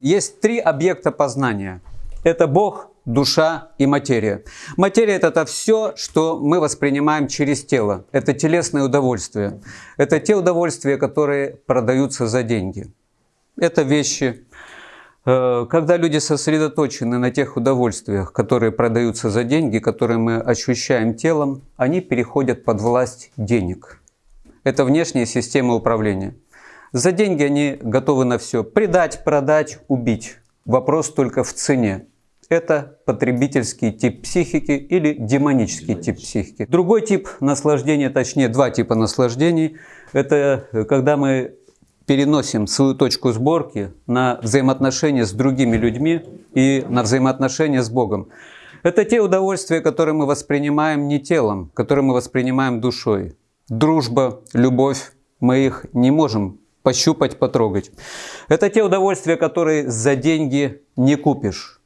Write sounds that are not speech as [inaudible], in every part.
Есть три объекта познания. Это Бог, душа и материя. Материя – это все, что мы воспринимаем через тело. Это телесное удовольствие. Это те удовольствия, которые продаются за деньги. Это вещи. Э, когда люди сосредоточены на тех удовольствиях, которые продаются за деньги, которые мы ощущаем телом, они переходят под власть денег. Это внешняя система управления. За деньги они готовы на все. Предать, продать, убить. Вопрос только в цене. Это потребительский тип психики или демонический тип психики. Другой тип наслаждения, точнее два типа наслаждений, это когда мы переносим свою точку сборки на взаимоотношения с другими людьми и на взаимоотношения с Богом. Это те удовольствия, которые мы воспринимаем не телом, которые мы воспринимаем душой. Дружба, любовь, мы их не можем пощупать, потрогать. Это те удовольствия, которые за деньги не купишь.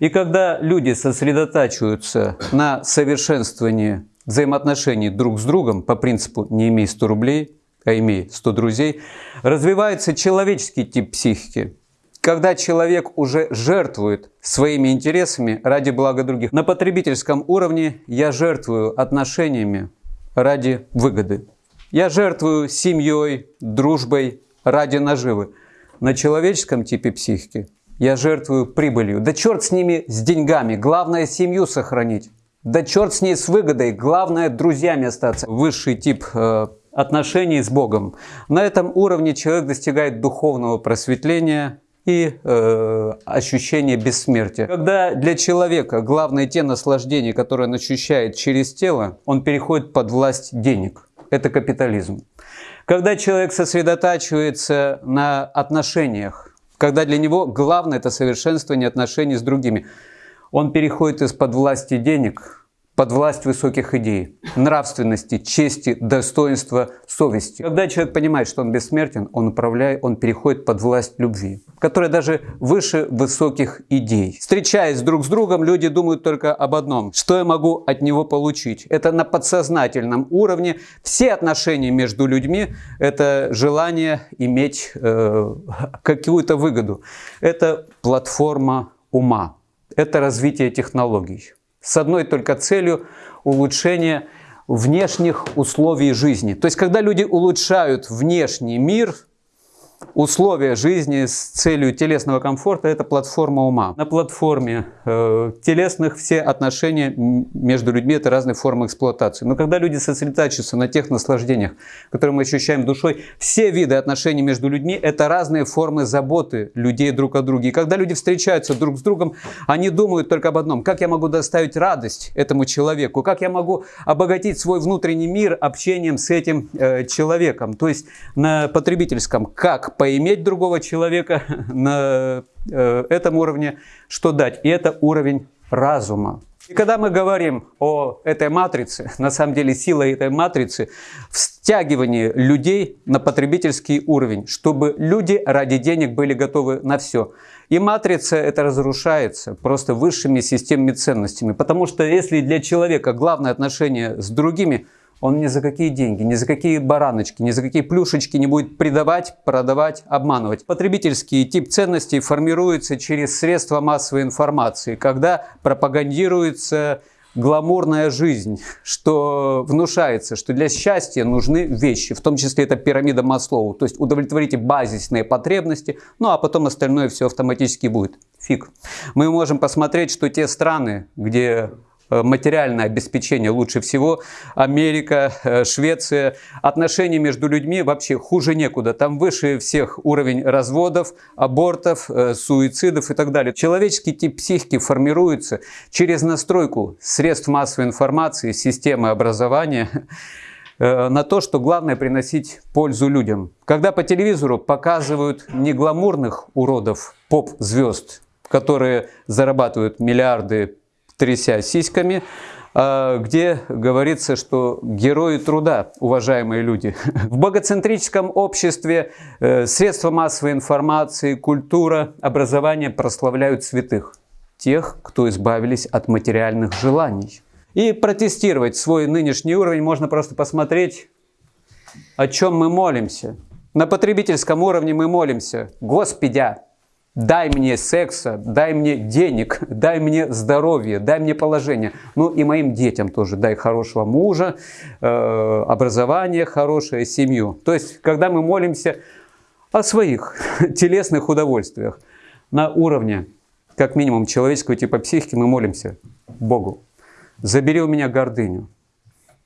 И когда люди сосредотачиваются на совершенствовании взаимоотношений друг с другом по принципу «не имей 100 рублей», а имей 100 друзей, развивается человеческий тип психики, когда человек уже жертвует своими интересами ради блага других. На потребительском уровне я жертвую отношениями ради выгоды. Я жертвую семьей, дружбой ради наживы. На человеческом типе психики я жертвую прибылью. Да черт с ними, с деньгами. Главное семью сохранить. Да черт с ней с выгодой. Главное друзьями остаться. Высший тип э, отношений с Богом. На этом уровне человек достигает духовного просветления и э, ощущения бессмертия. Когда для человека главное те наслаждения, которые он ощущает через тело, он переходит под власть денег это капитализм. Когда человек сосредотачивается на отношениях, когда для него главное – это совершенствование отношений с другими, он переходит из-под власти денег под власть высоких идей, нравственности, чести, достоинства, совести. Когда человек понимает, что он бессмертен, он управляет, он переходит под власть любви, которая даже выше высоких идей. Встречаясь друг с другом, люди думают только об одном, что я могу от него получить. Это на подсознательном уровне. Все отношения между людьми – это желание иметь э, [laughs] какую-то выгоду. Это платформа ума, это развитие технологий с одной только целью улучшения внешних условий жизни. То есть, когда люди улучшают внешний мир – условия жизни с целью телесного комфорта – это платформа ума. На платформе э, телесных все отношения между людьми – это разные формы эксплуатации. Но когда люди сосредотачиваются на тех наслаждениях, которые мы ощущаем душой, все виды отношений между людьми – это разные формы заботы людей друг о друге. И когда люди встречаются друг с другом, они думают только об одном – как я могу доставить радость этому человеку, как я могу обогатить свой внутренний мир общением с этим э, человеком. То есть на потребительском – как поиметь другого человека [laughs] на э, этом уровне, что дать. И это уровень разума. И когда мы говорим о этой матрице, [laughs] на самом деле сила этой матрицы в стягивании людей на потребительский уровень, чтобы люди ради денег были готовы на все. И матрица это разрушается просто высшими системами ценностями. Потому что если для человека главное отношение с другими – он ни за какие деньги, ни за какие бараночки, ни за какие плюшечки не будет предавать, продавать, обманывать. Потребительский тип ценностей формируется через средства массовой информации, когда пропагандируется гламурная жизнь, что внушается, что для счастья нужны вещи, в том числе это пирамида Маслоу, то есть удовлетворите базисные потребности, ну а потом остальное все автоматически будет. Фиг. Мы можем посмотреть, что те страны, где материальное обеспечение лучше всего. Америка, э, Швеция. Отношения между людьми вообще хуже некуда. Там выше всех уровень разводов, абортов, э, суицидов и так далее. Человеческий тип психики формируется через настройку средств массовой информации, системы образования на то, что главное приносить пользу людям. Когда по телевизору показывают не гламурных уродов, поп-звезд, которые зарабатывают миллиарды тряся сиськами, а, где говорится, что герои труда, уважаемые люди. [laughs] В богоцентрическом обществе э, средства массовой информации, культура, образование прославляют святых, тех, кто избавились от материальных желаний. И протестировать свой нынешний уровень можно просто посмотреть, о чем мы молимся. На потребительском уровне мы молимся, Господи, Дай мне секса, дай мне денег, [laughs] дай мне здоровье, дай мне положение. Ну и моим детям тоже дай хорошего мужа, э, образование хорошее, семью. То есть, когда мы молимся о своих [laughs] телесных удовольствиях на уровне, как минимум, человеческого типа психики, мы молимся Богу. Забери у меня гордыню,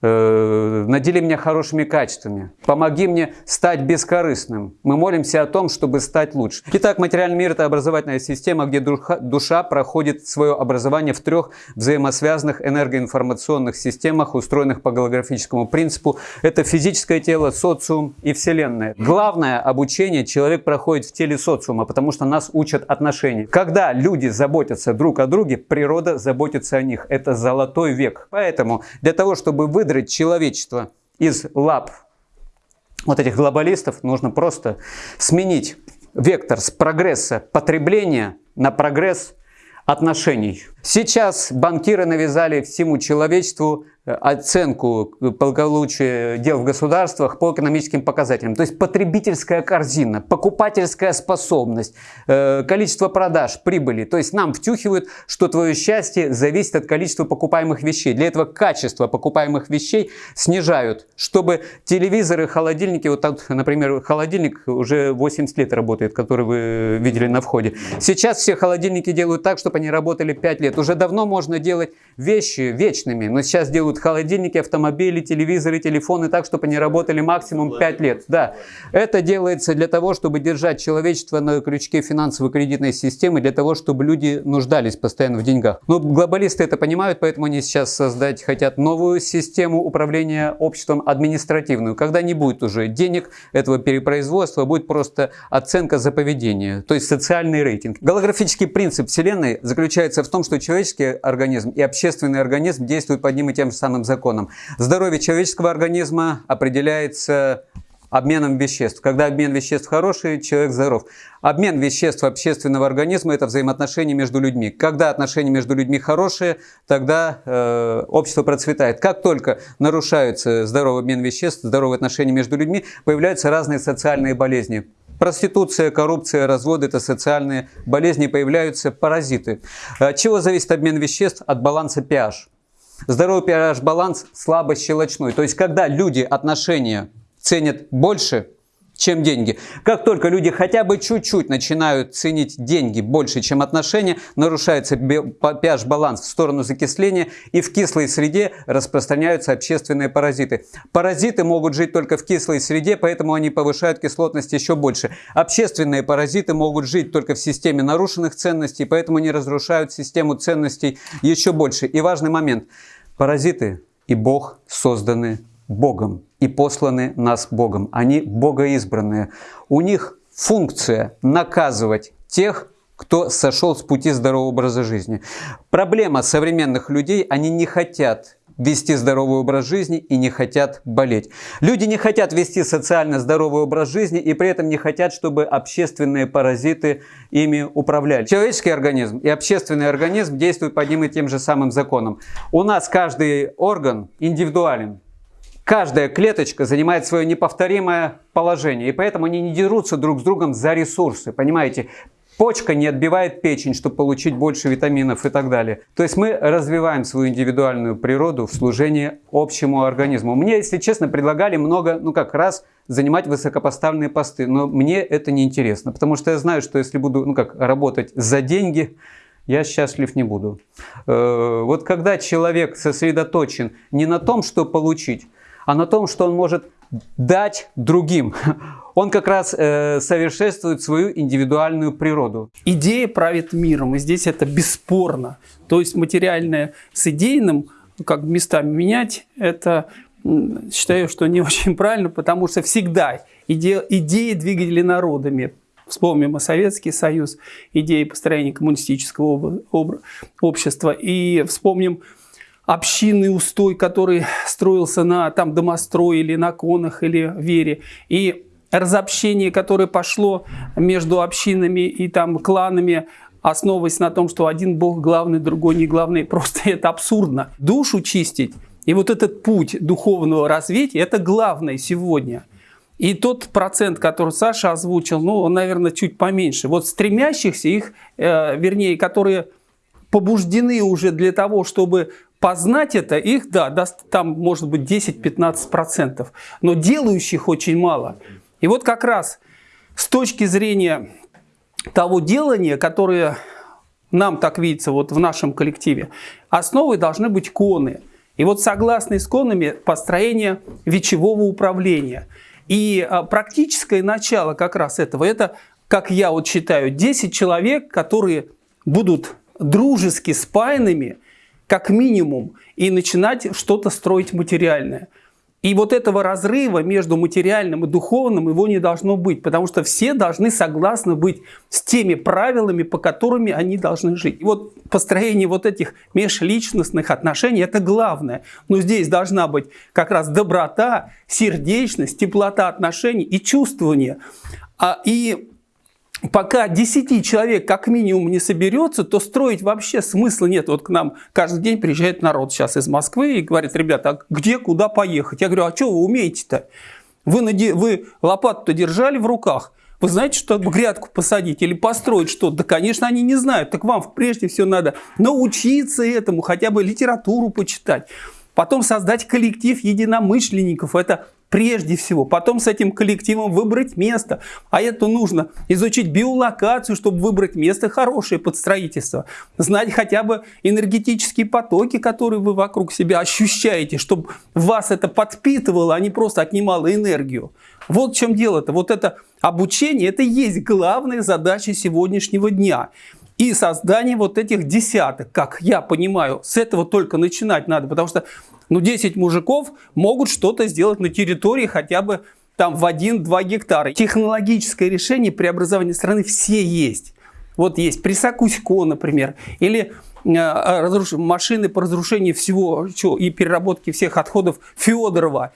надели меня хорошими качествами, помоги мне стать бескорыстным. Мы молимся о том, чтобы стать лучше. Итак, материальный мир – это образовательная система, где душа, душа проходит свое образование в трех взаимосвязанных энергоинформационных системах, устроенных по голографическому принципу. Это физическое тело, социум и Вселенная. Главное обучение человек проходит в теле социума, потому что нас учат отношения. Когда люди заботятся друг о друге, природа заботится о них. Это золотой век. Поэтому для того, чтобы вы выдрать человечество из лап вот этих глобалистов, нужно просто сменить вектор с прогресса потребления на прогресс отношений. Сейчас банкиры навязали всему человечеству оценку благополучия дел в государствах по экономическим показателям. То есть потребительская корзина, покупательская способность, э, количество продаж, прибыли. То есть нам втюхивают, что твое счастье зависит от количества покупаемых вещей. Для этого качество покупаемых вещей снижают, чтобы телевизоры, холодильники, вот так, например, холодильник уже 80 лет работает, который вы видели на входе. Сейчас все холодильники делают так, чтобы они работали 5 лет. Уже давно можно делать вещи вечными, но сейчас делают делают холодильники, автомобили, телевизоры, телефоны так, чтобы они работали максимум 5 лет. Да. Это делается для того, чтобы держать человечество на крючке финансово-кредитной системы, для того, чтобы люди нуждались постоянно в деньгах. Но глобалисты это понимают, поэтому они сейчас создать хотят новую систему управления обществом административную, когда не будет уже денег этого перепроизводства, будет просто оценка за поведение, то есть социальный рейтинг. Голографический принцип Вселенной заключается в том, что человеческий организм и общественный организм действуют под одним и тем же самым законам. Здоровье человеческого организма определяется обменом веществ. Когда обмен веществ хороший, человек здоров. Обмен веществ общественного организма – это взаимоотношения между людьми. Когда отношения между людьми хорошие, тогда э, общество процветает. Как только нарушается здоровый обмен веществ, здоровые отношения между людьми, появляются разные социальные болезни. Проституция, коррупция, разводы – это социальные болезни, появляются паразиты. От чего зависит обмен веществ? От баланса pH. Здоровый pH-баланс слабо щелочной. То есть, когда люди отношения ценят больше, чем деньги. Как только люди хотя бы чуть-чуть начинают ценить деньги больше, чем отношения, нарушается pH-баланс в сторону закисления, и в кислой среде распространяются общественные паразиты. Паразиты могут жить только в кислой среде, поэтому они повышают кислотность еще больше. Общественные паразиты могут жить только в системе нарушенных ценностей, поэтому они разрушают систему ценностей еще больше. И важный момент. Паразиты и Бог созданы Богом и посланы нас Богом. Они богоизбранные. У них функция наказывать тех, кто сошел с пути здорового образа жизни. Проблема современных людей, они не хотят вести здоровый образ жизни и не хотят болеть. Люди не хотят вести социально здоровый образ жизни и при этом не хотят, чтобы общественные паразиты ими управляли. Человеческий организм и общественный организм действуют по одним и тем же самым законам. У нас каждый орган индивидуален. Каждая клеточка занимает свое неповторимое положение, и поэтому они не дерутся друг с другом за ресурсы, понимаете? Почка не отбивает печень, чтобы получить больше витаминов и так далее. То есть мы развиваем свою индивидуальную природу в служении общему организму. Мне, если честно, предлагали много, ну как раз, занимать высокопоставленные посты, но мне это не интересно, потому что я знаю, что если буду, ну как, работать за деньги, я счастлив не буду. Э, вот когда человек сосредоточен не на том, что получить, а на том, что он может дать другим. [laughs] Он как раз э, совершенствует свою индивидуальную природу. Идея правит миром, и здесь это бесспорно. То есть материальное с идейным, как местами менять, это считаю, что не [laughs] очень правильно, потому что всегда иде, идеи двигали народами. Вспомним о Советский Союз, идеи построения коммунистического общества. И вспомним общинный устой, который строился на там домострое или на конах или вере. И разобщение, которое пошло между общинами и там кланами, основываясь на том, что один бог главный, другой не главный, просто [laughs] это абсурдно. Душу чистить и вот этот путь духовного развития, это главное сегодня. И тот процент, который Саша озвучил, ну, он, наверное, чуть поменьше. Вот стремящихся их, э, вернее, которые побуждены уже для того, чтобы познать это, их, да, даст, там может быть 10-15%, но делающих очень мало. И вот как раз с точки зрения того делания, которое нам так видится вот в нашем коллективе, основой должны быть коны. И вот согласно конами построение вечевого управления. И а, практическое начало как раз этого, это, как я вот считаю, 10 человек, которые будут дружески спаянными, как минимум, и начинать что-то строить материальное. И вот этого разрыва между материальным и духовным его не должно быть, потому что все должны согласны быть с теми правилами, по которым они должны жить. И вот построение вот этих межличностных отношений – это главное. Но здесь должна быть как раз доброта, сердечность, теплота отношений и чувствование. А, и пока 10 человек как минимум не соберется, то строить вообще смысла нет. Вот к нам каждый день приезжает народ сейчас из Москвы и говорит, ребята, а где, куда поехать? Я говорю, а что вы умеете-то? Вы, наде... вы лопату-то держали в руках? Вы знаете, что грядку посадить или построить что-то? Да, конечно, они не знают. Так вам прежде всего надо научиться этому, хотя бы литературу почитать. Потом создать коллектив единомышленников. Это прежде всего. Потом с этим коллективом выбрать место. А это нужно изучить биолокацию, чтобы выбрать место хорошее под строительство. Знать хотя бы энергетические потоки, которые вы вокруг себя ощущаете, чтобы вас это подпитывало, а не просто отнимало энергию. Вот в чем дело-то. Вот это обучение, это и есть главная задача сегодняшнего дня. И создание вот этих десяток, как я понимаю, с этого только начинать надо, потому что ну, 10 мужиков могут что-то сделать на территории хотя бы там в 1-2 гектара. Технологическое решение преобразования страны все есть. Вот есть Присакусько, например, или э, разруш... машины по разрушению всего что, и переработке всех отходов Федорова.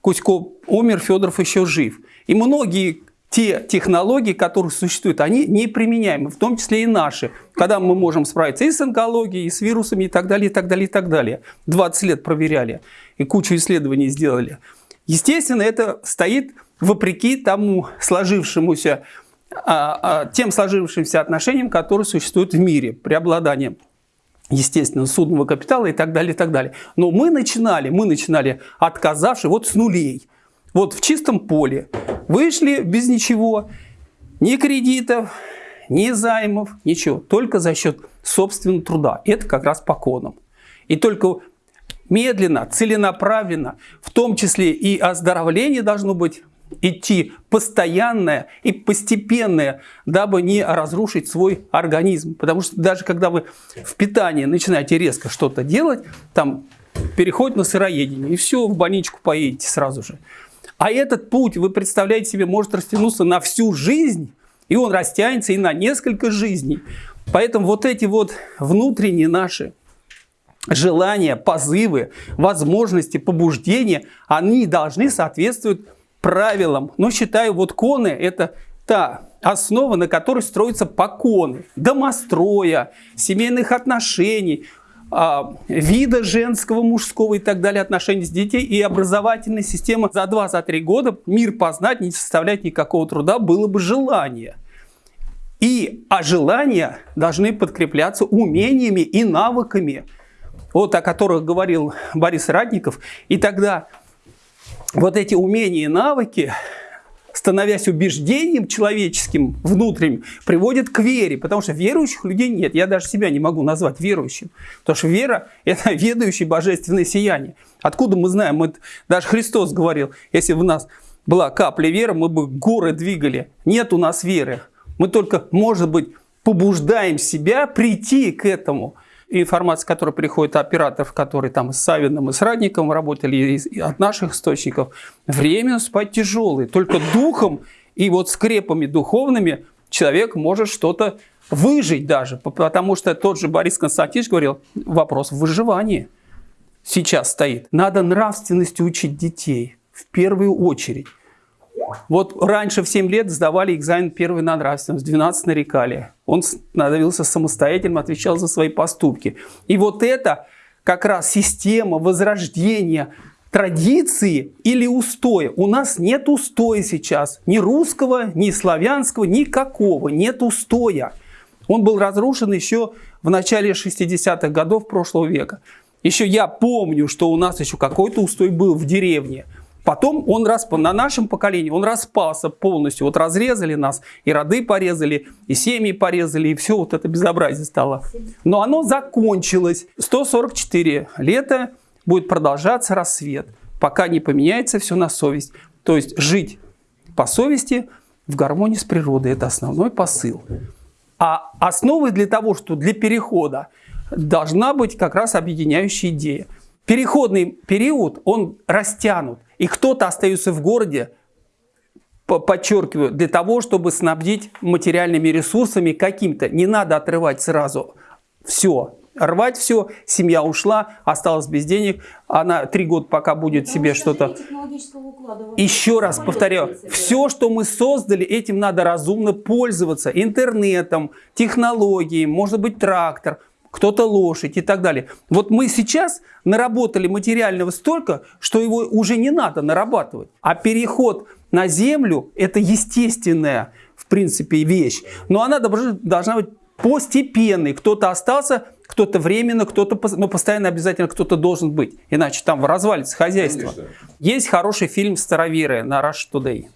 Кузько умер, Федоров еще жив. И многие те технологии, которые существуют, они неприменяемы, в том числе и наши, когда мы можем справиться и с онкологией, и с вирусами, и так далее, и так далее, и так далее. 20 лет проверяли и кучу исследований сделали. Естественно, это стоит вопреки тому сложившемуся, а, а, тем сложившимся отношениям, которые существуют в мире, преобладанием естественно, судного капитала и так далее, и так далее. Но мы начинали, мы начинали отказавши вот с нулей – вот в чистом поле. Вышли без ничего, ни кредитов, ни займов, ничего. Только за счет собственного труда. Это как раз по конам. И только медленно, целенаправленно, в том числе и оздоровление должно быть идти постоянное и постепенное, дабы не разрушить свой организм. Потому что даже когда вы в питании начинаете резко что-то делать, там переход на сыроедение, и все, в больничку поедете сразу же. А этот путь, вы представляете себе, может растянуться на всю жизнь, и он растянется и на несколько жизней. Поэтому вот эти вот внутренние наши желания, позывы, возможности, побуждения, они должны соответствовать правилам. Но считаю, вот коны – это та основа, на которой строятся поконы, домостроя, семейных отношений, вида женского, мужского и так далее, отношений с детей и образовательная система за 2-3 года мир познать не составляет никакого труда, было бы желание. И, а желания должны подкрепляться умениями и навыками, вот о которых говорил Борис Радников. И тогда вот эти умения и навыки становясь убеждением человеческим, внутренним, приводит к вере. Потому что верующих людей нет. Я даже себя не могу назвать верующим. Потому что вера – это [laughs] ведающее божественное сияние. Откуда мы знаем? Мы, даже Христос говорил, если у нас была капля веры, мы бы горы двигали. Нет у нас веры. Мы только, может быть, побуждаем себя прийти к этому – информация, которая приходит от операторов, которые там с Савиным и с Радником работали, и от наших источников, время спать тяжелое. Только духом и вот скрепами духовными человек может что-то выжить даже. Потому что тот же Борис Константинович говорил, вопрос в выживании сейчас стоит. Надо нравственности учить детей в первую очередь. Вот раньше в 7 лет сдавали экзамен первый на нравственность, в 12 нарекали. Он становился самостоятельным, отвечал за свои поступки. И вот это как раз система возрождения традиции или устоя. У нас нет устоя сейчас. Ни русского, ни славянского, никакого. Нет устоя. Он был разрушен еще в начале 60-х годов прошлого века. Еще я помню, что у нас еще какой-то устой был в деревне. Потом он распал, на нашем поколении он распался полностью. Вот разрезали нас, и роды порезали, и семьи порезали, и все вот это безобразие стало. Но оно закончилось. 144 лета будет продолжаться рассвет, пока не поменяется все на совесть. То есть жить по совести в гармонии с природой. Это основной посыл. А основой для того, что для перехода должна быть как раз объединяющая идея. Переходный период, он растянут. И кто-то остается в городе, подчеркиваю, для того, чтобы снабдить материальными ресурсами каким-то. Не надо отрывать сразу все. Рвать все, семья ушла, осталась без денег, она три года пока будет Потому себе что-то... Еще раз повторяю, все, что мы создали, этим надо разумно пользоваться. Интернетом, технологией, может быть трактор, кто-то лошадь и так далее. Вот мы сейчас наработали материального столько, что его уже не надо нарабатывать. А переход на землю – это естественная, в принципе, вещь. Но она должна быть постепенной. Кто-то остался, кто-то временно, кто-то, но постоянно обязательно кто-то должен быть. Иначе там развалится хозяйство. Конечно. Есть хороший фильм «Староверы» на Rush Today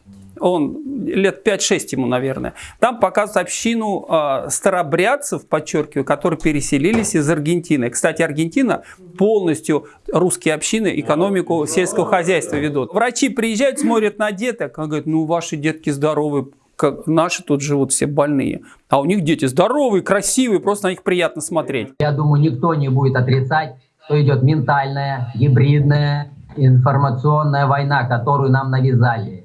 он лет 5-6 ему, наверное. Там показывают общину э, старобрядцев, подчеркиваю, которые переселились из Аргентины. Кстати, Аргентина полностью русские общины экономику сельского хозяйства ведут. Врачи приезжают, смотрят на деток, он говорит, ну ваши детки здоровы, как наши тут живут все больные. А у них дети здоровые, красивые, просто на них приятно смотреть. Я думаю, никто не будет отрицать, что идет ментальная, гибридная, информационная война, которую нам навязали.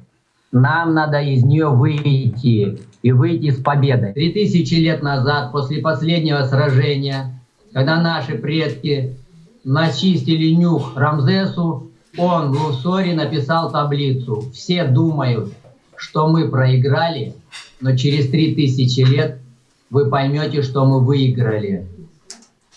Нам надо из нее выйти и выйти с победой. Три тысячи лет назад, после последнего сражения, когда наши предки начистили нюх Рамзесу, он в Лусоре написал таблицу. Все думают, что мы проиграли, но через три тысячи лет вы поймете, что мы выиграли.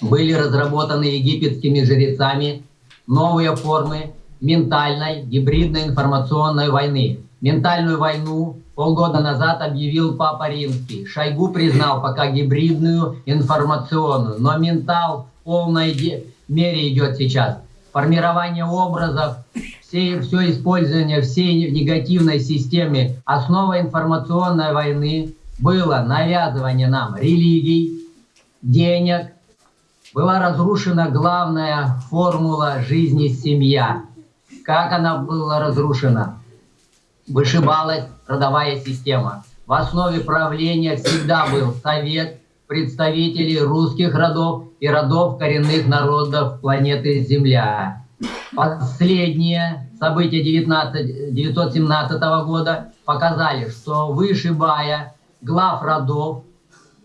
Были разработаны египетскими жрецами новые формы ментальной гибридной информационной войны. Ментальную войну полгода назад объявил Папа Римский. Шойгу признал пока гибридную информационную, но ментал в полной мере идет сейчас. Формирование образов, все, все использование всей негативной системы, основа информационной войны было навязывание нам религий, денег, была разрушена главная формула жизни семья. Как она была разрушена? Вышибалась родовая система. В основе правления всегда был совет представителей русских родов и родов коренных народов планеты Земля. Последние события 19, 917 года показали, что вышибая глав родов,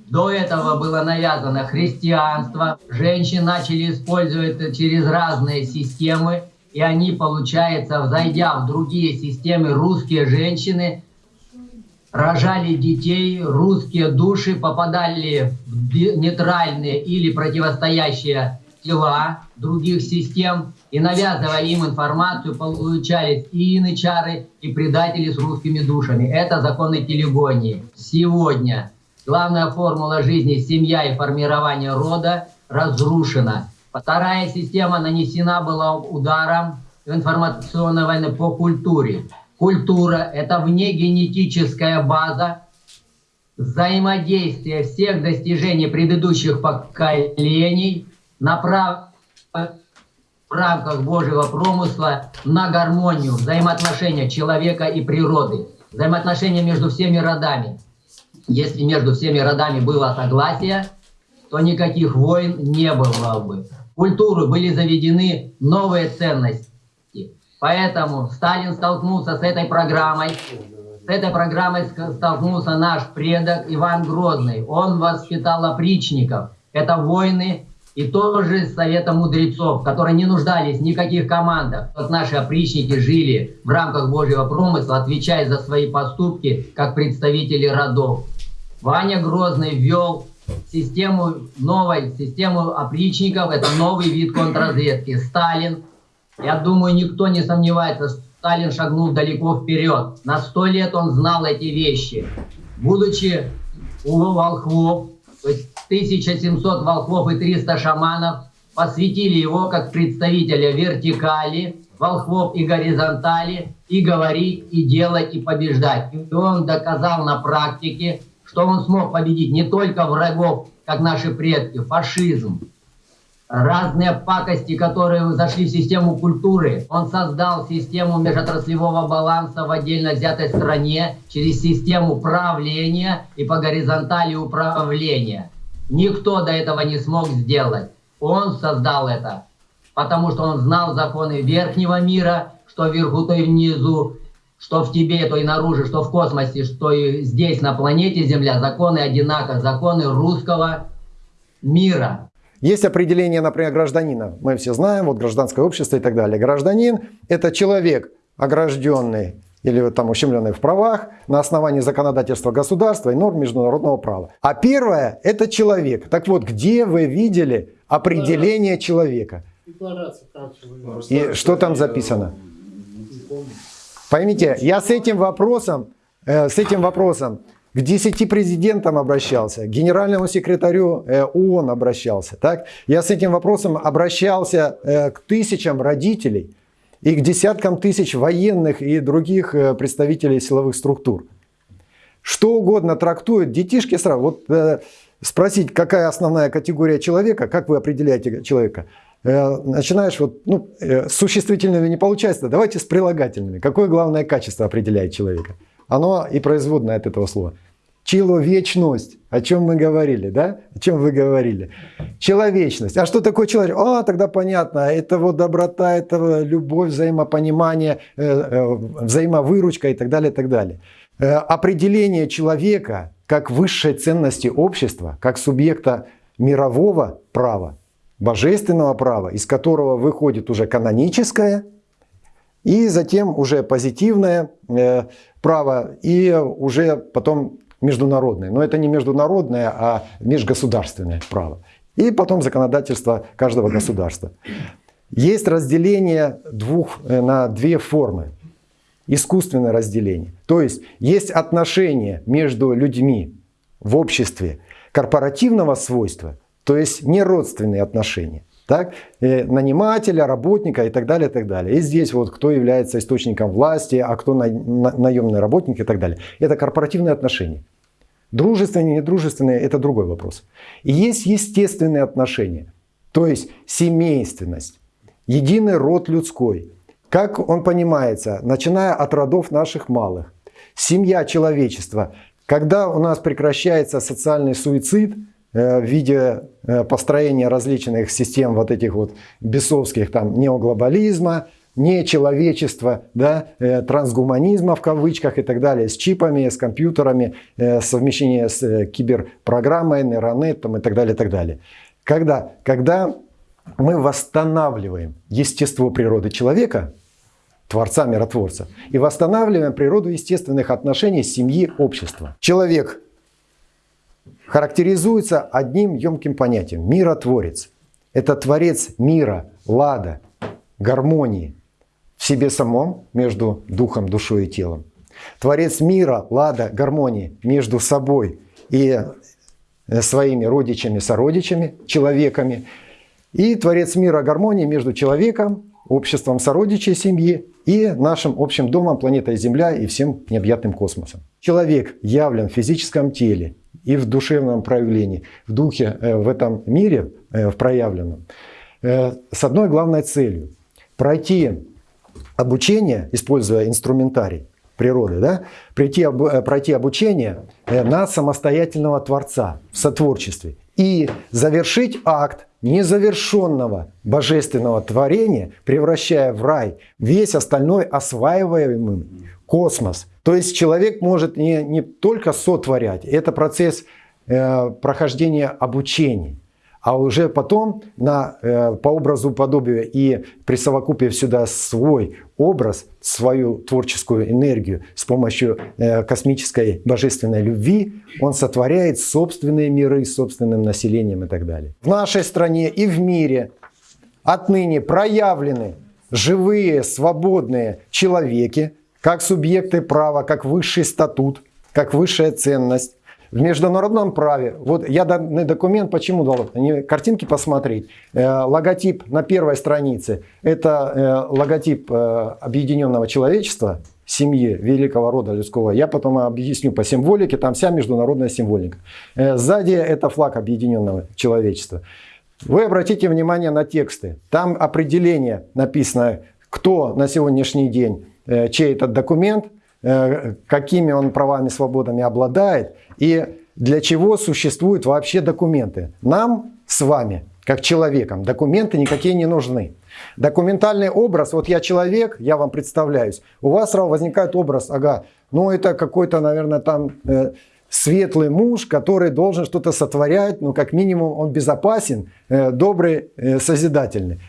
до этого было навязано христианство, женщин начали использовать через разные системы, и они, получается, взойдя в другие системы, русские женщины рожали детей, русские души попадали в нейтральные или противостоящие тела других систем, и навязывая им информацию, получались и инычары, и предатели с русскими душами. Это законы телегонии. Сегодня главная формула жизни – семья и формирование рода – разрушена. Вторая система нанесена была ударом информационной войны по культуре. Культура – это внегенетическая база взаимодействия всех достижений предыдущих поколений направ... в рамках Божьего промысла на гармонию взаимоотношения человека и природы, взаимоотношения между всеми родами. Если между всеми родами было согласие, то никаких войн не было бы культуру были заведены новые ценности. Поэтому Сталин столкнулся с этой программой. С этой программой столкнулся наш предок Иван Грозный. Он воспитал опричников. Это воины и тоже совета мудрецов, которые не нуждались в никаких командах. Вот наши опричники жили в рамках Божьего промысла, отвечая за свои поступки, как представители родов. Ваня Грозный ввел систему новой, систему опричников, это новый вид контрразведки. Сталин Я думаю, никто не сомневается, Сталин шагнул далеко вперед. На сто лет он знал эти вещи. Будучи у волхвов, то есть 1700 волхвов и 300 шаманов, посвятили его как представителя вертикали, волхвов и горизонтали, и говорить, и делать, и побеждать. И он доказал на практике, что он смог победить не только врагов, как наши предки, фашизм, разные пакости, которые зашли в систему культуры. Он создал систему межотраслевого баланса в отдельно взятой стране через систему правления и по горизонтали управления. Никто до этого не смог сделать. Он создал это, потому что он знал законы верхнего мира, что вверху, то и внизу, что в тебе, то и наружу, что в космосе, что и здесь, на планете Земля, законы одинаковы, законы русского мира. Есть определение, например, гражданина. Мы все знаем, вот гражданское общество и так далее. Гражданин – это человек, огражденный или там ущемленный в правах на основании законодательства государства и норм международного права. А первое – это человек. Так вот, где вы видели определение человека? И что там записано? Поймите, я с этим вопросом, э, с этим вопросом к 10 президентам обращался, к генеральному секретарю э, ООН обращался. Так? Я с этим вопросом обращался э, к тысячам родителей и к десяткам тысяч военных и других э, представителей силовых структур. Что угодно трактуют детишки сразу. Вот спросить, какая основная категория человека, как вы определяете человека, начинаешь вот, ну, с существительными не получается, давайте с прилагательными. Какое главное качество определяет человека? Оно и производное от этого слова. Человечность. О чем мы говорили, да? О чем вы говорили? Человечность. А что такое человек? А, тогда понятно. Это вот доброта, это любовь, взаимопонимание, э, э, взаимовыручка и так далее, и так далее. Э, определение человека как высшей ценности общества, как субъекта мирового права, божественного права, из которого выходит уже каноническое, и затем уже позитивное право, и уже потом международное. Но это не международное, а межгосударственное право. И потом законодательство каждого государства. Есть разделение двух, э, на две формы. Искусственное разделение. То есть есть отношения между людьми в обществе корпоративного свойства, то есть не родственные отношения так, э, нанимателя, работника и так далее, и так далее. И здесь вот кто является источником власти, а кто на, на, наемный работник и так далее. Это корпоративные отношения. Дружественные, недружественные – это другой вопрос. И есть естественные отношения, то есть семейственность, единый род людской. Как он понимается, начиная от родов наших малых. Семья человечества. Когда у нас прекращается социальный суицид – в виде э, построения различных систем вот этих вот бесовских там неоглобализма, нечеловечества, да, э, трансгуманизма в кавычках и так далее, с чипами, с компьютерами, совмещение с киберпрограммой, нейронетом и так далее, и так далее. Когда, когда мы восстанавливаем естество природы человека, Творца, Миротворца, и восстанавливаем природу естественных отношений семьи, общества. Человек характеризуется одним емким понятием – миротворец. Это творец мира, лада, гармонии в себе самом, между духом, душой и телом. Творец мира, лада, гармонии между собой и э, своими родичами, сородичами, человеками. И Творец мира, гармонии между человеком, обществом сородичей семьи и нашим общим домом, планетой Земля и всем необъятным космосом. Человек явлен в физическом теле и в душевном проявлении, в духе, э, в этом мире, э, в проявленном, э, с одной главной целью – пройти обучение, используя инструментарий природы, да, пройти, пройти обучение на самостоятельного Творца в сотворчестве и завершить акт незавершенного божественного творения, превращая в рай весь остальной осваиваемый космос – то есть человек может не, не только сотворять, это процесс э, прохождения обучения, а уже потом на, э, по образу подобию и присовокупив сюда свой образ, свою творческую энергию с помощью э, космической божественной любви, он сотворяет собственные миры с собственным населением и так далее. В нашей стране и в мире отныне проявлены живые, свободные человеки, как субъекты права, как высший статут, как высшая ценность. В международном праве, вот я данный документ почему дал, не картинки посмотреть, э, логотип на первой странице, это э, логотип э, объединенного человечества, семьи великого рода людского. Я потом объясню по символике, там вся международная символика. Сзади это флаг объединенного человечества. Вы обратите внимание на тексты. Там определение написано, кто на сегодняшний день, чей этот документ, э, какими он правами, свободами обладает и для чего существуют вообще документы. Нам с вами, как человекам, документы никакие не нужны. Документальный образ, вот я человек, я вам представляюсь, у вас сразу возникает образ, ага, ну это какой-то, наверное, там э, светлый муж, который должен что-то сотворять, ну как минимум он безопасен, э, добрый, э, созидательный.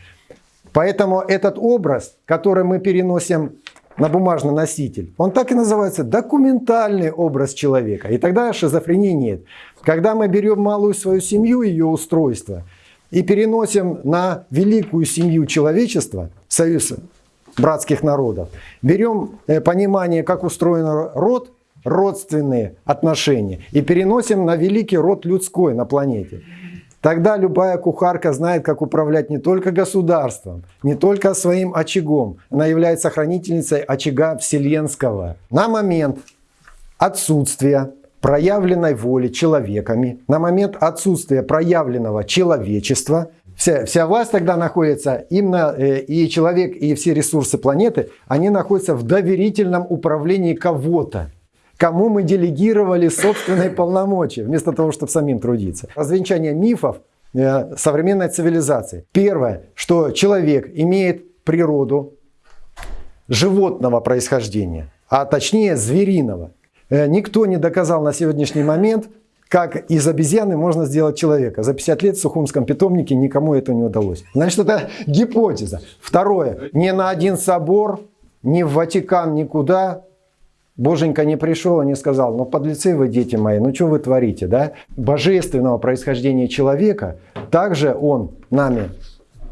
Поэтому этот образ, который мы переносим на бумажный носитель, он так и называется документальный образ человека. И тогда шизофрении нет. Когда мы берем малую свою семью, ее устройство – и переносим на великую семью человечества, союз братских народов, берем э, понимание, как устроен род, родственные отношения, и переносим на великий род людской на планете. Тогда любая кухарка знает, как управлять не только государством, не только своим очагом. Она является хранительницей очага вселенского. На момент отсутствия проявленной воли человеками, на момент отсутствия проявленного человечества, вся, вся власть тогда находится, именно э, и человек, и все ресурсы планеты, они находятся в доверительном управлении кого-то кому мы делегировали собственные полномочия, вместо того, чтобы самим трудиться. Развенчание мифов э, современной цивилизации. Первое, что человек имеет природу животного происхождения, а точнее звериного. Э, никто не доказал на сегодняшний момент, как из обезьяны можно сделать человека. За 50 лет в Сухумском питомнике никому это не удалось. Значит, это гипотеза. Второе. Ни на один собор, ни в Ватикан, никуда Боженька не пришел и не сказал, ну подлецы вы, дети мои, ну что вы творите, да? Божественного происхождения человека, также он нами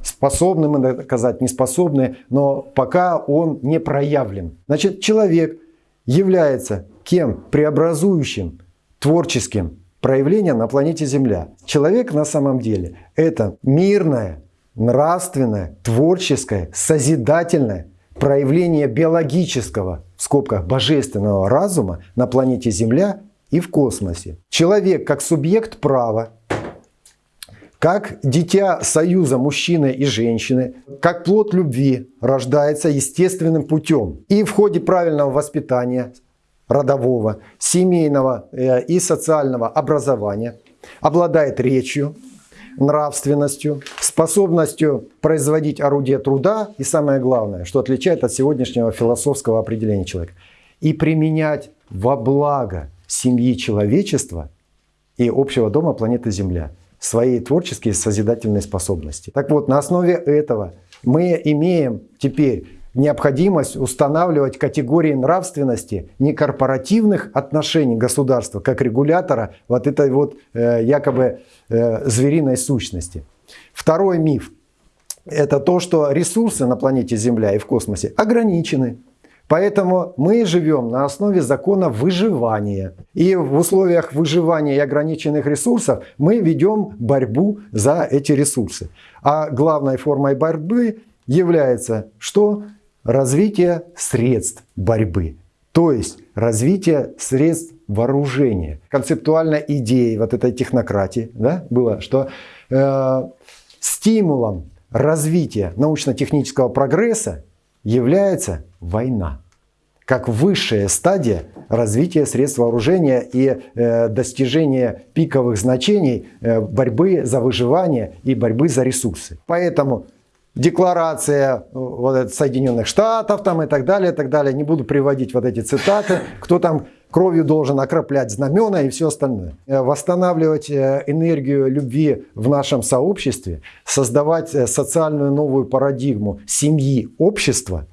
способны мы доказать, не способны, но пока он не проявлен. Значит, человек является кем? Преобразующим, творческим проявлением на планете Земля. Человек на самом деле это мирное, нравственное, творческое, созидательное проявление биологического, в скобках божественного разума на планете Земля и в космосе. Человек как субъект права, как дитя союза мужчины и женщины, как плод любви рождается естественным путем. И в ходе правильного воспитания родового, семейного э, и социального образования, обладает речью, нравственностью, способностью производить орудие труда и самое главное, что отличает от сегодняшнего философского определения человека, и применять во благо семьи человечества и общего дома планеты Земля свои творческие созидательные способности. Так вот, на основе этого мы имеем теперь необходимость устанавливать категории нравственности не корпоративных отношений государства, как регулятора вот этой вот э, якобы э, звериной сущности. Второй миф – это то, что ресурсы на планете Земля и в космосе ограничены. Поэтому мы живем на основе закона выживания. И в условиях выживания и ограниченных ресурсов мы ведем борьбу за эти ресурсы. А главной формой борьбы является что? Развитие средств борьбы, то есть развитие средств вооружения. Концептуальной идеей вот этой технократии да, было, что э, стимулом развития научно-технического прогресса является война как высшая стадия развития средств вооружения и э, достижения пиковых значений э, борьбы за выживание и борьбы за ресурсы. Поэтому декларация э, вот, Соединенных Штатов там, и так далее, и так далее. Не буду приводить вот эти цитаты, кто там кровью должен окроплять знамена и все остальное. Э, восстанавливать э, энергию любви в нашем сообществе, создавать социальную новую парадигму семьи, общества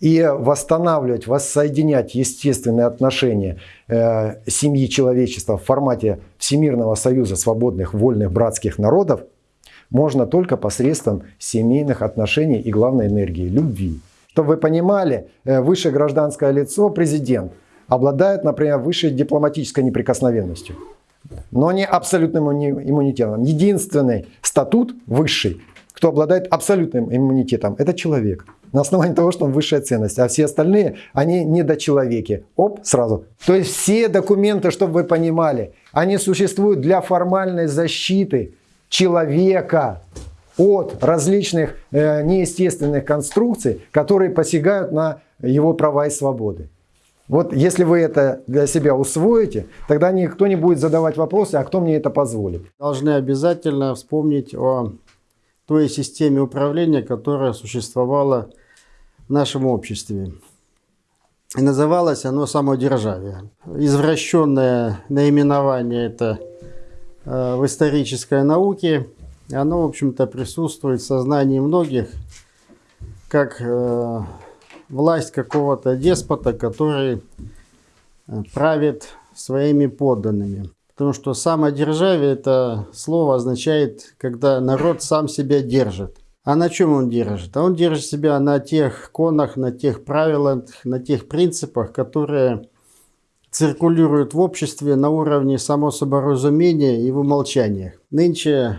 и восстанавливать, воссоединять естественные отношения семьи человечества в формате Всемирного союза свободных, вольных, братских народов – можно только посредством семейных отношений и главной энергии – любви. Чтобы вы понимали, э, высшее гражданское лицо, президент, обладает, например, высшей дипломатической неприкосновенностью, но не абсолютным иммунитетом. Единственный статут высший, кто обладает абсолютным иммунитетом, это человек. На основании того, что он высшая ценность. А все остальные, они недочеловеки. Оп, сразу. То есть все документы, чтобы вы понимали, они существуют для формальной защиты человека от различных э, неестественных конструкций, которые посягают на его права и свободы. Вот если вы это для себя усвоите, тогда никто не будет задавать вопросы, а кто мне это позволит. Должны обязательно вспомнить о той системе управления, которая существовала в нашем обществе. И называлось оно самодержавие. Извращенное наименование это в исторической науке. Оно, в общем-то, присутствует в сознании многих как э, власть какого-то деспота, который э, правит своими подданными. Потому что самодержавие это слово означает, когда народ сам себя держит. А на чем он держит? А он держит себя на тех конах, на тех правилах, на тех принципах, которые циркулируют в обществе на уровне само соборазумения и в умолчаниях. Нынче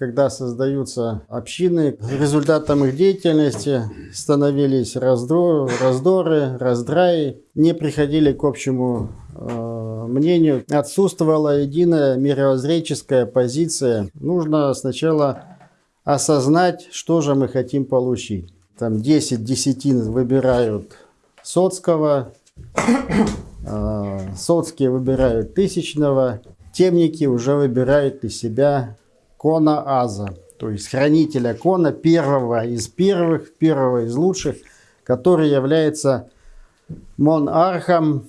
когда создаются общины, результатом их деятельности становились раздор, раздоры, раздраи, не приходили к общему э, мнению. Отсутствовала единая мировоззренческая позиция. Нужно сначала осознать, что же мы хотим получить. Там 10 десятин выбирают Соцкого, Соцкие выбирают Тысячного, темники уже выбирают из себя Кона Аза, то есть хранителя Кона, первого из первых, первого из лучших, который является монархом,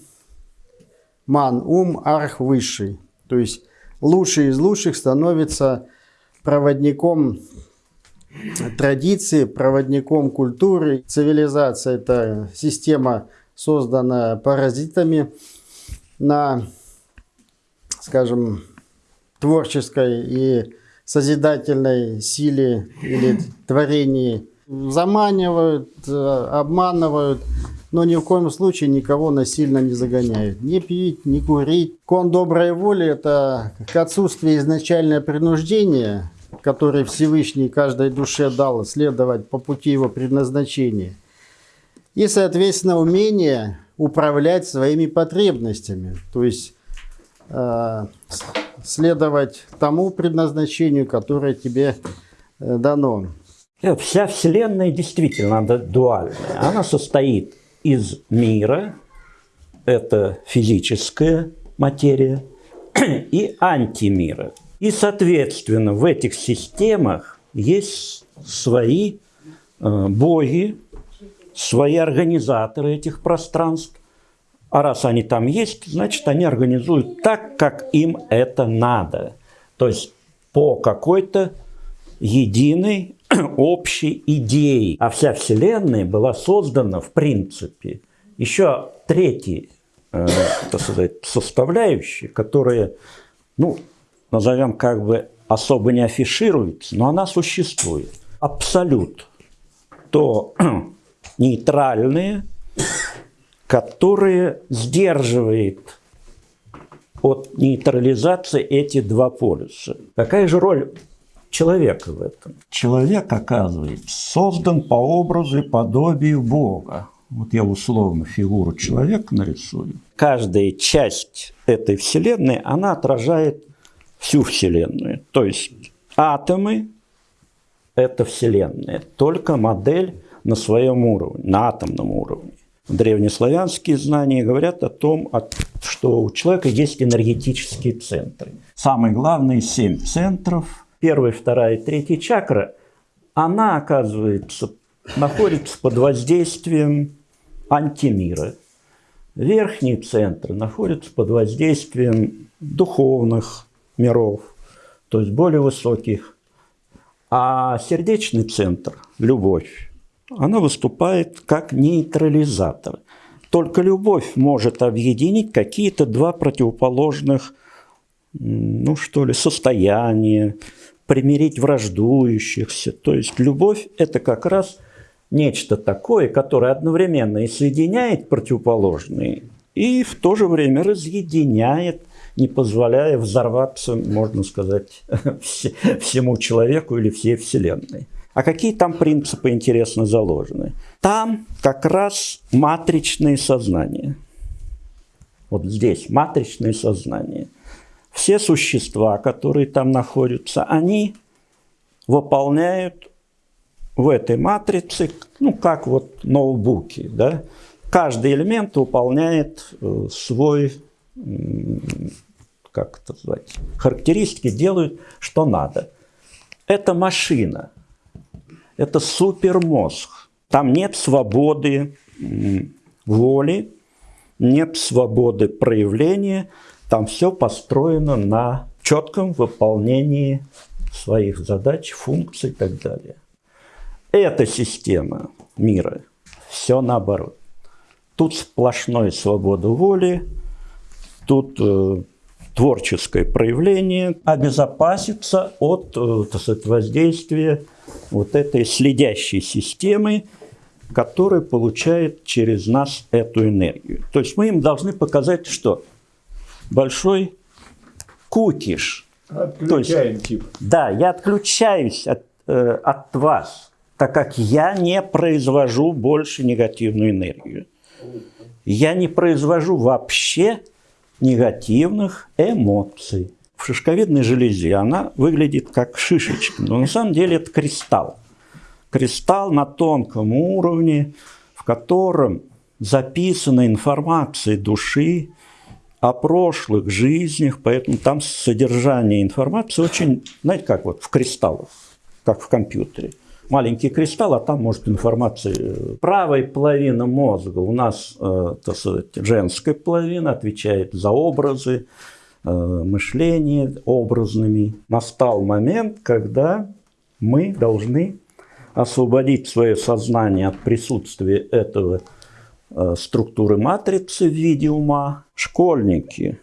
ман-ум, арх высший. То есть лучший из лучших становится проводником традиции, проводником культуры. Цивилизация – это система, созданная паразитами на, скажем, творческой и созидательной силе или творении. Заманивают, э, обманывают, но ни в коем случае никого насильно не загоняют. Не пить, не курить. Кон доброй воли – это к отсутствию изначальное принуждение, которое Всевышний каждой душе дал следовать по пути его предназначения. И, соответственно, умение управлять своими потребностями. То есть э, следовать тому предназначению, которое тебе э, дано. Э, вся Вселенная действительно дуальная. Она состоит из мира, это физическая материя, [clears throat] и антимира. И, соответственно, в этих системах есть свои э, боги, свои организаторы этих пространств, а раз они там есть, значит, они организуют так, как им это надо. То есть по какой-то единой [clears throat] общей идее. А вся Вселенная была создана, в принципе, еще третьей э, так сказать, составляющей, которая, ну, назовем как бы особо не афишируется, но она существует. Абсолют. То [clears throat] нейтральные, которые сдерживает от нейтрализации эти два полюса. Какая же роль человека в этом? Человек, оказывается, создан по образу и подобию Бога. Вот я условно фигуру человека нарисую. Каждая часть этой Вселенной, она отражает всю Вселенную. То есть атомы – это Вселенная, только модель на своем уровне, на атомном уровне древнеславянские знания говорят о том, что у человека есть энергетические центры. Самые главные семь центров, первая, вторая и третья чакра, она, оказывается, находится под воздействием антимира. Верхние центры находятся под воздействием духовных миров, то есть более высоких. А сердечный центр – любовь она выступает как нейтрализатор. Только любовь может объединить какие-то два противоположных, ну что ли, состояния, примирить враждующихся. То есть любовь – это как раз нечто такое, которое одновременно и соединяет противоположные, и в то же время разъединяет, не позволяя взорваться, можно сказать, [laughs] всему человеку или всей Вселенной. А какие там принципы, интересно, заложены? Там как раз матричные сознания. Вот здесь матричные сознания. Все существа, которые там находятся, они выполняют в этой матрице, ну, как вот ноутбуки, да, каждый элемент выполняет э, свой, как это назвать, характеристики, делают, что надо. Это машина, это супермозг. Там нет свободы воли, нет свободы проявления, там все построено на четком выполнении своих задач, функций и так далее. Эта система мира, все наоборот. Тут сплошной свобода воли, тут э, творческое проявление, обезопаситься от э, сказать, воздействия вот этой следящей системы, которая получает через нас эту энергию. То есть мы им должны показать, что большой кукиш. Отключаем есть, тип. Да, я отключаюсь от, э, от вас, так как я не произвожу больше негативную энергию. Я не произвожу вообще негативных эмоций. В шишковидной железе она выглядит как шишечка, но на самом деле это кристалл. Кристалл на тонком уровне, в котором записана информация души о прошлых жизнях, поэтому там содержание информации очень, знаете, как вот в кристаллах, как в компьютере маленький кристалл, а там может информация. Правая половина мозга у нас, э, так сказать, женская половина отвечает за образы, э, мышление образными. Настал момент, когда мы должны освободить свое сознание от присутствия этого э, структуры матрицы в виде ума. Школьники,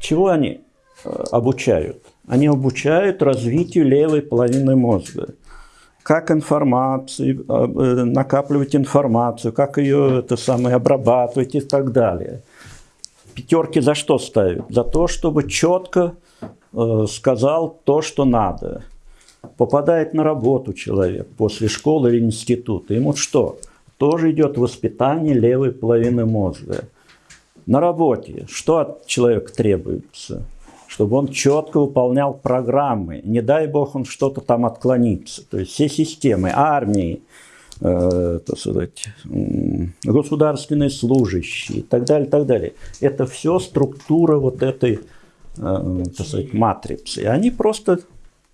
чего они обучают? Они обучают развитию левой половины мозга как информацию, э, накапливать информацию, как ее это самое, обрабатывать и так далее. Пятерки за что ставят? За то, чтобы четко э, сказал то, что надо. Попадает на работу человек после школы или института. Ему что? Тоже идет воспитание левой половины мозга. На работе что от человека требуется? чтобы он четко выполнял программы. Не дай бог он что-то там отклонится. То есть все системы, армии, так сказать, государственные служащие и так далее, так далее. Это все структура вот этой э, так сказать, матрицы. И они просто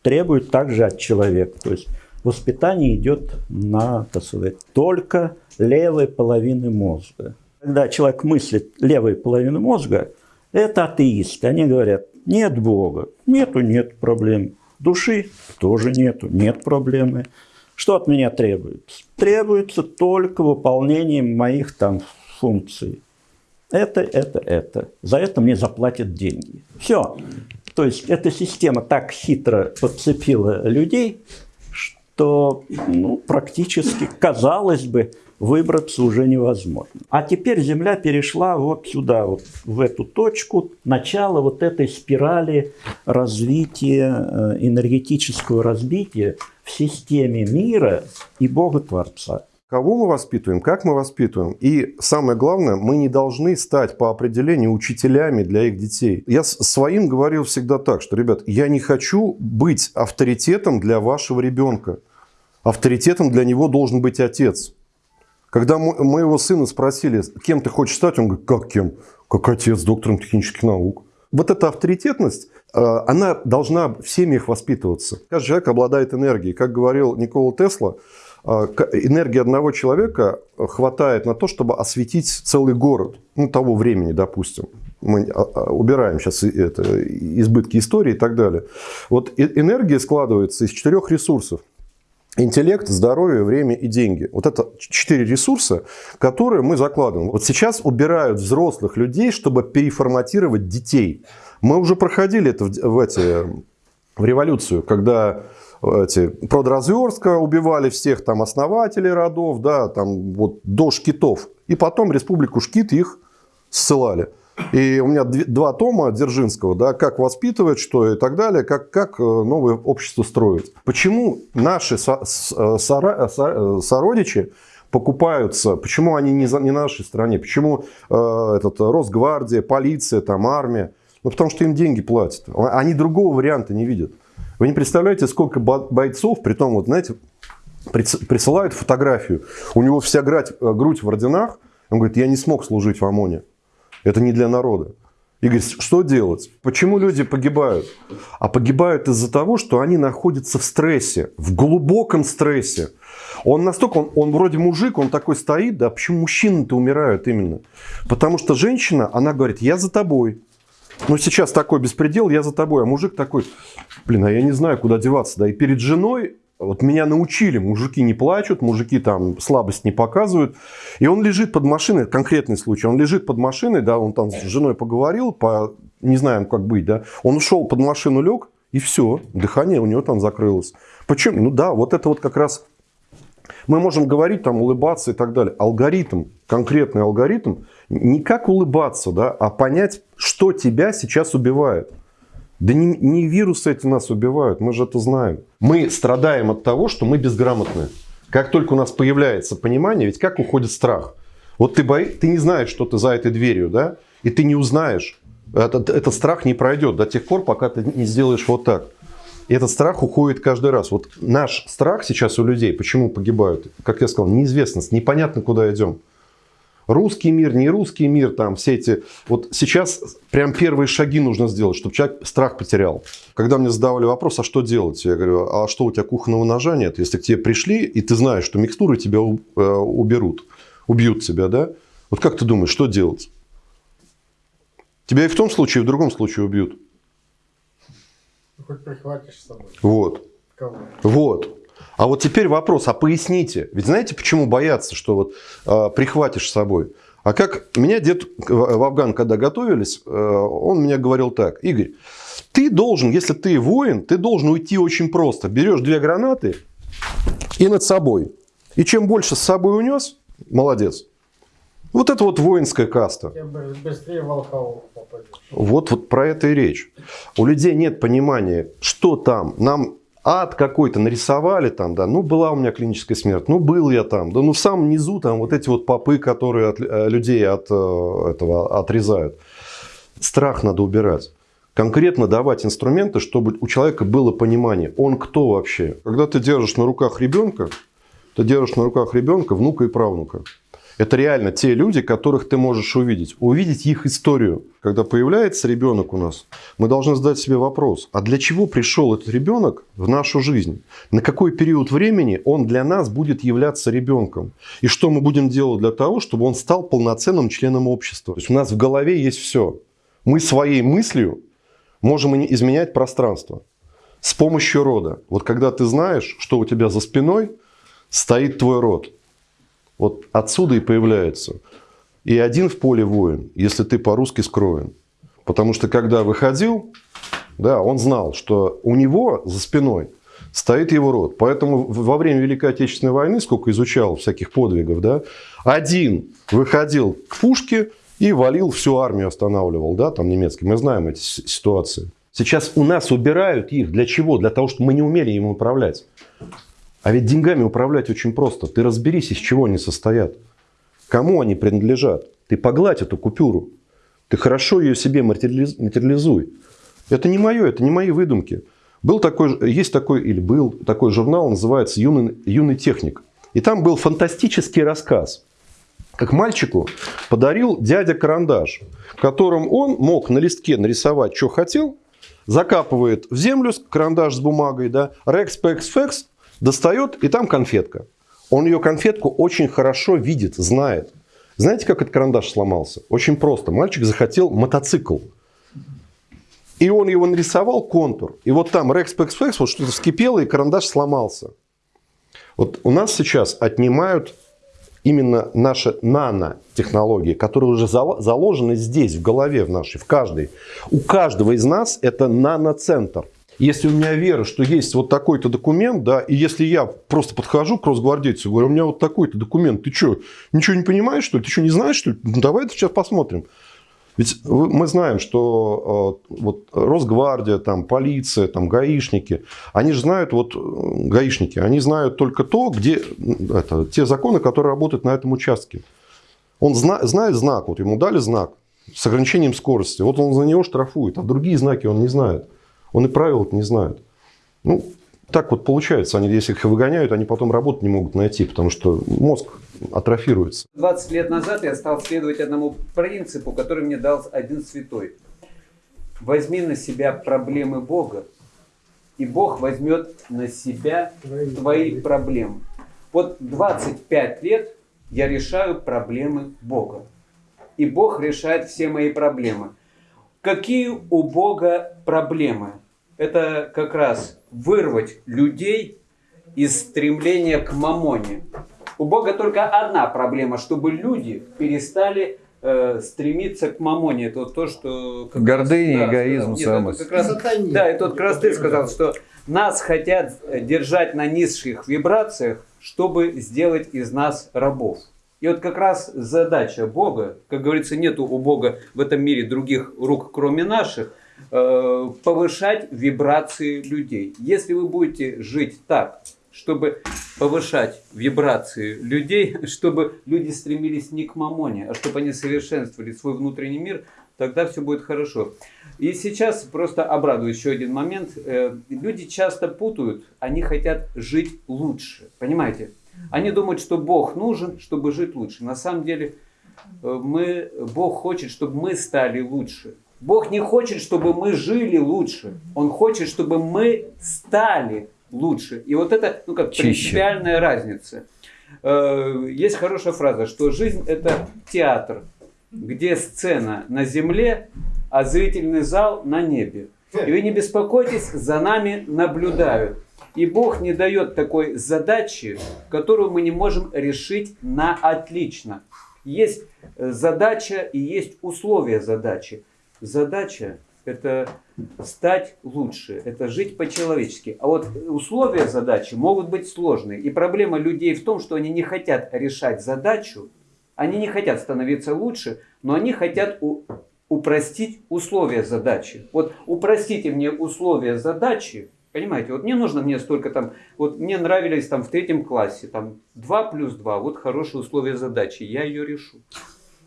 требуют также от человека. То есть воспитание идет на, так сказать, только левой половины мозга. Когда человек мыслит левой половины мозга, это атеисты. Они говорят, нет Бога. Нету, нет проблем. Души тоже нету, нет проблемы. Что от меня требуется? Требуется только выполнение моих там функций. Это, это, это. За это мне заплатят деньги. Все. То есть эта система так хитро подцепила людей, что ну, практически, казалось бы, выбраться уже невозможно. А теперь Земля перешла вот сюда, вот в эту точку, начало вот этой спирали развития, э, энергетического развития в системе мира и Бога-творца. Кого мы воспитываем, как мы воспитываем. И самое главное, мы не должны стать по определению учителями для их детей. Я своим говорил всегда так, что, ребят, я не хочу быть авторитетом для вашего ребенка. Авторитетом для него должен быть отец. Когда моего сына спросили, кем ты хочешь стать, он говорит, как кем? Как отец, доктором технических наук. Вот эта авторитетность, э, она должна в семьях воспитываться. Каждый человек обладает энергией. Как говорил Никола Тесла, э, энергии одного человека хватает на то, чтобы осветить целый город. Ну, того времени, допустим. Мы а, а, убираем сейчас это, избытки истории и так далее. Вот энергия складывается из четырех ресурсов. Интеллект, здоровье, время и деньги. Вот это четыре ресурса, которые мы закладываем. Вот сейчас убирают взрослых людей, чтобы переформатировать детей. Мы уже проходили это в, в эти в революцию, когда эти продразверстка убивали всех там основателей родов, да, там вот до шкитов. И потом республику Шкит их ссылали. И у меня два тома Дзержинского, да, как воспитывать, что и так далее, как, как э, новое общество строить. Почему наши со, со, со, со, сородичи покупаются, почему они не, за, не на нашей стране, почему э, этот, Росгвардия, полиция, там, армия, ну, потому что им деньги платят. Они другого варианта не видят. Вы не представляете, сколько бойцов, при том, вот, знаете, присылают фотографию, у него вся э, грудь в орденах, он говорит, я не смог служить в ОМОНе. Это не для народа. И говорит, что делать? Почему люди погибают? А погибают из-за того, что они находятся в стрессе, в глубоком стрессе. Он настолько, он, он вроде мужик, он такой стоит, да, почему мужчины-то умирают именно? Потому что женщина, она говорит, я за тобой. Ну, сейчас такой беспредел, я за тобой. А мужик такой, блин, а я не знаю, куда деваться. Да, и перед женой вот меня научили, мужики не плачут, мужики там слабость не показывают. И он лежит под машиной, конкретный случай, он лежит под машиной, да, он там с женой поговорил, по, не знаем, как быть, да. Он ушел под машину, лег, и все, дыхание у него там закрылось. Почему? Ну да, вот это вот как раз мы можем говорить, там, улыбаться и так далее. Алгоритм, конкретный алгоритм, не как улыбаться, да, а понять, что тебя сейчас убивает. Да не, не вирусы эти нас убивают, мы же это знаем. Мы страдаем от того, что мы безграмотны. Как только у нас появляется понимание, ведь как уходит страх? Вот ты, бои, ты не знаешь, что ты за этой дверью, да? И ты не узнаешь. Этот, этот страх не пройдет до тех пор, пока ты не сделаешь вот так. И этот страх уходит каждый раз. Вот наш страх сейчас у людей, почему погибают? Как я сказал, неизвестность, непонятно, куда идем русский мир, не русский мир, там все эти... Вот сейчас прям первые шаги нужно сделать, чтобы человек страх потерял. Когда мне задавали вопрос, а что делать? Я говорю, а что у тебя кухонного ножа нет? Если к тебе пришли, и ты знаешь, что микстуры тебя э, уберут, убьют тебя, да? Вот как ты думаешь, что делать? Тебя и в том случае, и в другом случае убьют. Хоть прихватишь с собой. Вот. Кого? Вот. А вот теперь вопрос, а поясните. Ведь знаете, почему боятся, что вот э, прихватишь с собой? А как меня дед в Афган, когда готовились, э, он мне говорил так. Игорь, ты должен, если ты воин, ты должен уйти очень просто. Берешь две гранаты и над собой. И чем больше с собой унес, молодец. Вот это вот воинская каста. Тем быстрее Волхову попадешь. Вот, вот про это и речь. У людей нет понимания, что там. Нам ад какой-то нарисовали там, да, ну была у меня клиническая смерть, ну был я там, да, ну в самом низу там вот эти вот попы, которые от, э, людей от э, этого отрезают. Страх надо убирать. Конкретно давать инструменты, чтобы у человека было понимание, он кто вообще. Когда ты держишь на руках ребенка, ты держишь на руках ребенка, внука и правнука. Это реально те люди, которых ты можешь увидеть. Увидеть их историю. Когда появляется ребенок у нас, мы должны задать себе вопрос, а для чего пришел этот ребенок в нашу жизнь? На какой период времени он для нас будет являться ребенком? И что мы будем делать для того, чтобы он стал полноценным членом общества? То есть у нас в голове есть все. Мы своей мыслью можем изменять пространство с помощью рода. Вот когда ты знаешь, что у тебя за спиной стоит твой род – вот отсюда и появляется. И один в поле воин, если ты по-русски скроен. Потому что когда выходил, да, он знал, что у него за спиной стоит его род. Поэтому во время Великой Отечественной войны, сколько изучал всяких подвигов, да, один выходил к пушке и валил всю армию, останавливал, да, там немецкий. Мы знаем эти ситуации. Сейчас у нас убирают их. Для чего? Для того, чтобы мы не умели им управлять. А ведь деньгами управлять очень просто. Ты разберись, из чего они состоят. Кому они принадлежат. Ты погладь эту купюру. Ты хорошо ее себе материализуй. Это не мое, это не мои выдумки. Был такой, есть такой, или был такой журнал, называется «Юный, юный техник». И там был фантастический рассказ. Как мальчику подарил дядя карандаш, которым он мог на листке нарисовать, что хотел, закапывает в землю карандаш с бумагой, да, рекс, пекс, фекс, Достает, и там конфетка. Он ее конфетку очень хорошо видит, знает. Знаете, как этот карандаш сломался? Очень просто. Мальчик захотел мотоцикл. И он его нарисовал, контур. И вот там Pex Flex, вот что-то вскипело, и карандаш сломался. Вот у нас сейчас отнимают именно наши нанотехнологии, которые уже заложены здесь, в голове в нашей, в каждой. У каждого из нас это наноцентр. Если у меня вера, что есть вот такой-то документ, да, и если я просто подхожу к росгвардейцу говорю, у меня вот такой-то документ, ты что, ничего не понимаешь, что ли? Ты что, не знаешь, что ли? Ну, давай сейчас посмотрим. Ведь мы знаем, что э, вот Росгвардия, там, полиция, там, гаишники, они же знают, вот э, гаишники, они знают только то, где это, те законы, которые работают на этом участке. Он зна- знает знак, вот ему дали знак с ограничением скорости, вот он за него штрафует, а другие знаки он не знает. Он и правил не знает. Ну, так вот получается, они, если их выгоняют, они потом работу не могут найти, потому что мозг атрофируется. 20 лет назад я стал следовать одному принципу, который мне дал один святой. Возьми на себя проблемы Бога, и Бог возьмет на себя твои проблемы. Вот 25 лет я решаю проблемы Бога. И Бог решает все мои проблемы. Какие у Бога проблемы? Это как раз вырвать людей из стремления к мамоне. У Бога только одна проблема, чтобы люди перестали э, стремиться к мамоне. Это вот то, что... Гордыня, раз- эгоизм, Нет, это самость. раз- да, и тот как раз ты сказал, что нас хотят держать на низших вибрациях, чтобы сделать из нас рабов. И вот как раз задача Бога, как говорится, нету у Бога в этом мире других рук, кроме наших, э, повышать вибрации людей. Если вы будете жить так, чтобы повышать вибрации людей, [laughs] чтобы люди стремились не к мамоне, а чтобы они совершенствовали свой внутренний мир, тогда все будет хорошо. И сейчас просто обрадую еще один момент. Э, Люди часто путают, они хотят жить лучше. Понимаете? Они думают, что Бог нужен, чтобы жить лучше. На самом деле э, мы, Бог хочет, чтобы мы стали лучше. Бог не хочет, чтобы мы жили лучше. Он хочет, чтобы мы стали лучше. И вот это, ну как, Чище. принципиальная разница. Э, Есть хорошая фраза, что жизнь это театр, где сцена на земле, а зрительный зал на небе. И вы не беспокойтесь, за нами наблюдают. И Бог не дает такой задачи, которую мы не можем решить на отлично. Есть э, задача и есть условия задачи. Задача – это стать лучше, это жить по-человечески. А вот условия задачи могут быть сложные. И проблема людей в том, что они не хотят решать задачу, они не хотят становиться лучше, но они хотят упростить условия задачи. Вот упростите мне условия задачи, понимаете, вот не нужно мне столько там, вот мне нравились там в третьем классе, там 2 плюс 2, вот хорошие условия задачи, я ее решу.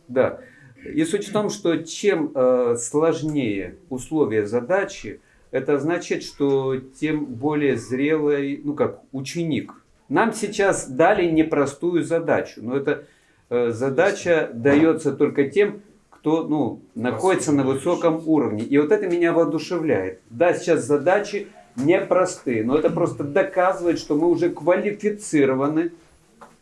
Да. И суть в том, что чем э, сложнее условия задачи, это значит, что тем более зрелый, ну как, ученик. Нам сейчас дали непростую задачу, но эта э, задача дается только тем, кто ну, находится на высоком уровне. И вот это меня воодушевляет. Да, сейчас задачи непростые, но это просто доказывает, что мы уже квалифицированы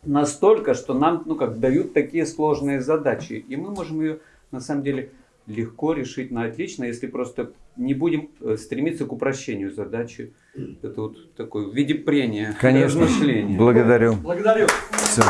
настолько, что нам ну, как, дают такие сложные задачи. И мы можем ее на самом деле легко решить на отлично, если просто не будем э, стремиться к упрощению задачи. Это вот такое в виде прения, Конечно. размышления. Благодарю. Благодарю. Всё.